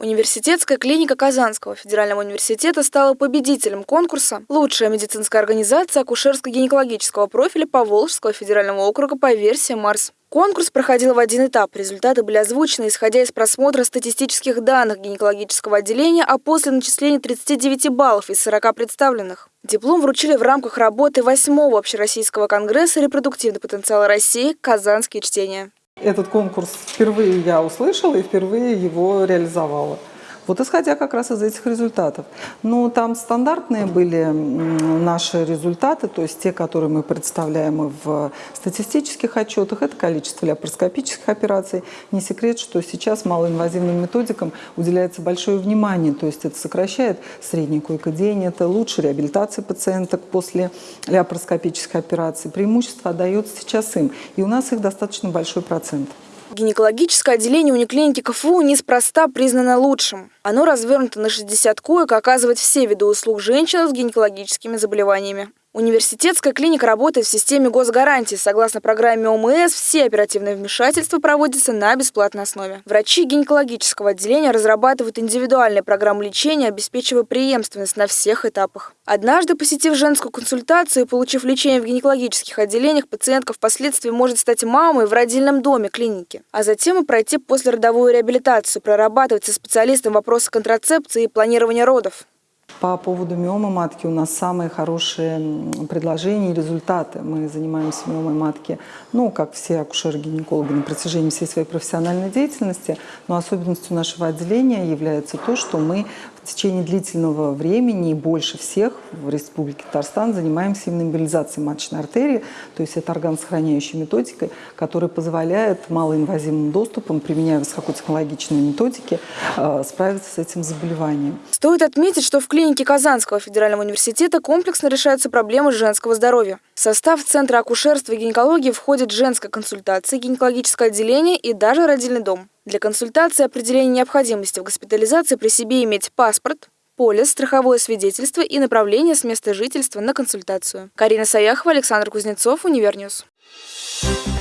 Университетская клиника Казанского федерального университета стала победителем конкурса «Лучшая медицинская организация акушерско-гинекологического профиля Поволжского федерального округа по версии МАРС». Конкурс проходил в один этап. Результаты были озвучены, исходя из просмотра статистических данных гинекологического отделения, а после начисления 39 баллов из 40 представленных. Диплом вручили в рамках работы 8-го Общероссийского конгресса «Репродуктивный потенциал России. Казанские чтения». Этот конкурс впервые я услышала и впервые его реализовала. Вот исходя как раз из этих результатов. Ну, там стандартные были наши результаты, то есть те, которые мы представляем в статистических отчетах, это количество лапароскопических операций. Не секрет, что сейчас малоинвазивным методикам уделяется большое внимание, то есть это сокращает средний койкодень, это лучше реабилитация пациенток после лапароскопических операций. Преимущество отдается сейчас им, и у нас их достаточно большой процент. Гинекологическое отделение униклиники КФУ неспроста признано лучшим. Оно развернуто на 60 коек, оказывает все виды услуг женщинам с гинекологическими заболеваниями. Университетская клиника работает в системе госгарантии. Согласно программе ОМС, все оперативные вмешательства проводятся на бесплатной основе. Врачи гинекологического отделения разрабатывают индивидуальные программы лечения, обеспечивая преемственность на всех этапах. Однажды, посетив женскую консультацию и получив лечение в гинекологических отделениях, пациентка впоследствии может стать мамой в родильном доме клиники, а затем и пройти послеродовую реабилитацию, прорабатывать со специалистом вопросы контрацепции и планирования родов. По поводу миомы матки у нас самые хорошие предложения и результаты. Мы занимаемся миомой матки, ну, как все акушеры-гинекологи на протяжении всей своей профессиональной деятельности, но особенностью нашего отделения является то, что мы в течение длительного времени и больше всех в Республике Татарстан занимаемся именно маточной артерии, то есть это органосохраняющей методикой, которая позволяет малоинвазивным доступом, применяя высокотехнологичные методики, э, справиться с этим заболеванием. Стоит отметить, что в клинике Казанского федерального университета комплексно решаются проблемы женского здоровья. В состав Центра акушерства и гинекологии входит женская консультация, гинекологическое отделение и даже родильный дом. Для консультации определения необходимости в госпитализации при себе иметь паспорт, полис, страховое свидетельство и направление с места жительства на консультацию. Карина Саяхова, Александр Кузнецов, Univer News. Thank you.